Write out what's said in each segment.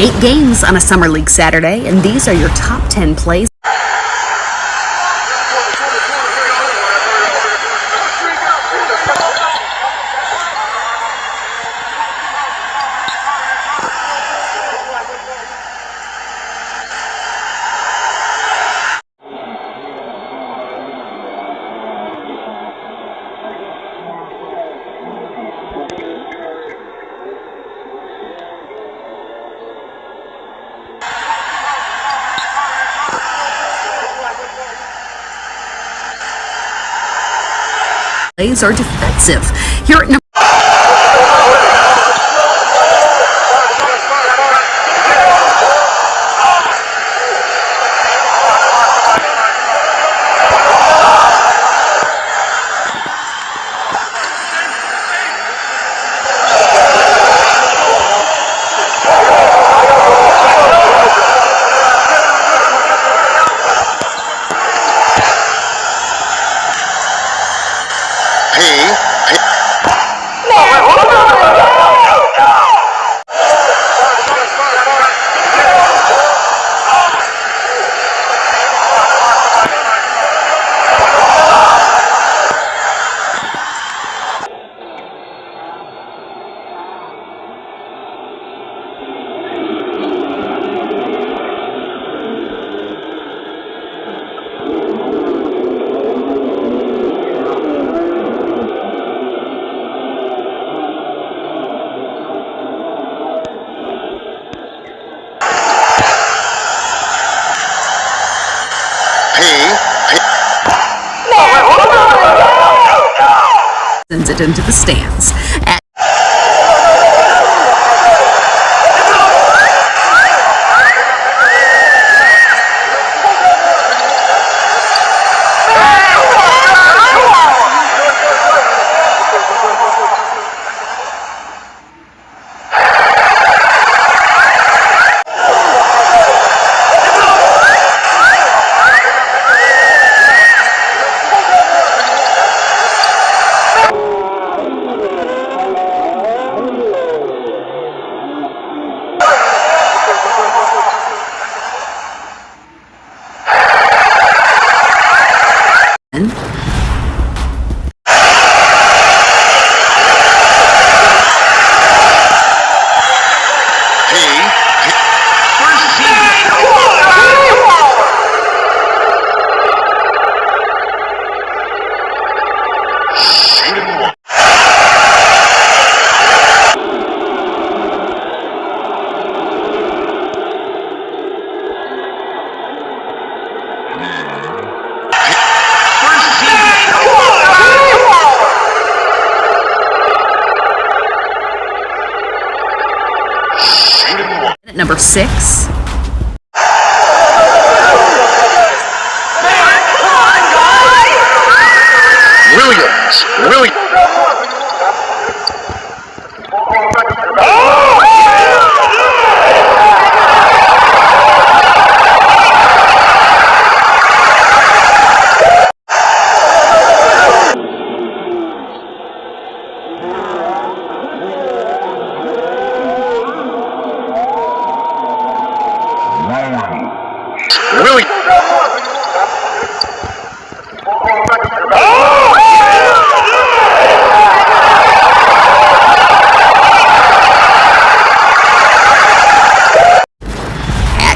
Eight games on a Summer League Saturday, and these are your top 10 plays. Plays are defensive. Here at number sends it into the stands. At number six. Williams. Williams.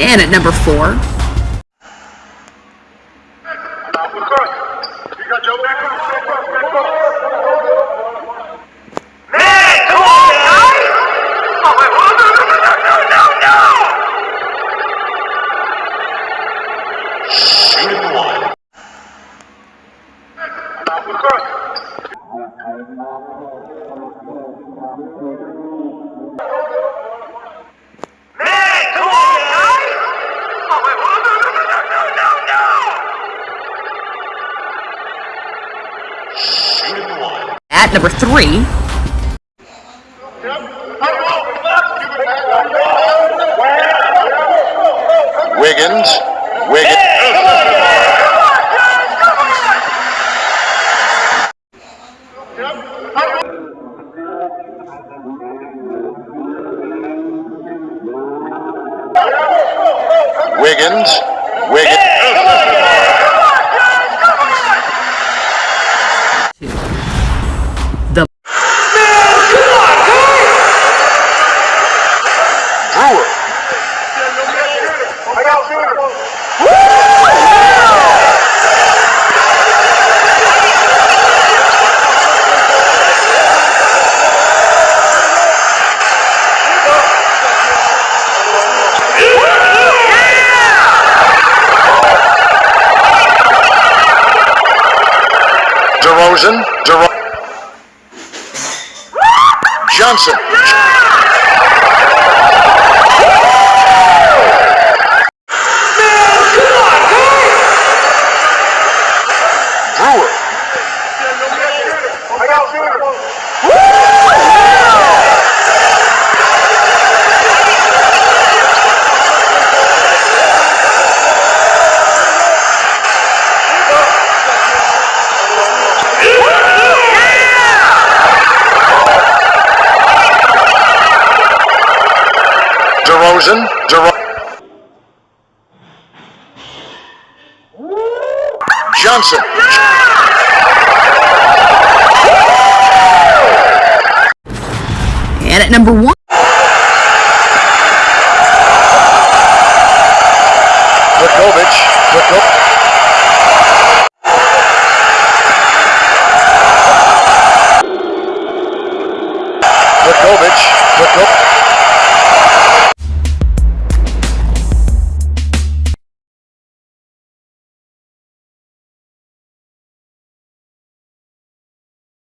And at number four. At number three, Wiggins. Wiggins. Wiggins. Wiggins. DeRozan. DeRo- Johnson. DeRozan. DeRo- Johnson. and at number one,